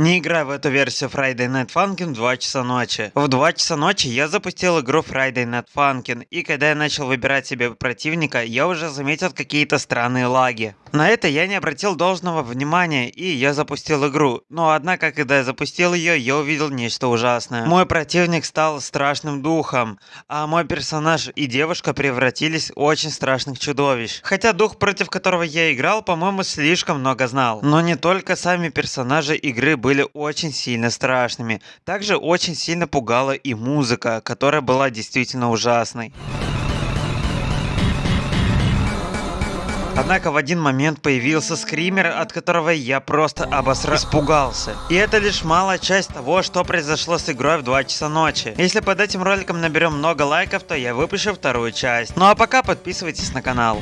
Не играй в эту версию Friday Night Funkin' в 2 часа ночи. В 2 часа ночи я запустил игру Friday Night Funkin', и когда я начал выбирать себе противника, я уже заметил какие-то странные лаги. На это я не обратил должного внимания, и я запустил игру. Но однако, когда я запустил ее, я увидел нечто ужасное. Мой противник стал страшным духом, а мой персонаж и девушка превратились в очень страшных чудовищ. Хотя дух, против которого я играл, по-моему, слишком много знал. Но не только сами персонажи игры были очень сильно страшными. Также очень сильно пугала и музыка, которая была действительно ужасной. Однако в один момент появился скример, от которого я просто обосра... испугался. И это лишь малая часть того, что произошло с игрой в 2 часа ночи. Если под этим роликом наберем много лайков, то я выпущу вторую часть. Ну а пока подписывайтесь на канал.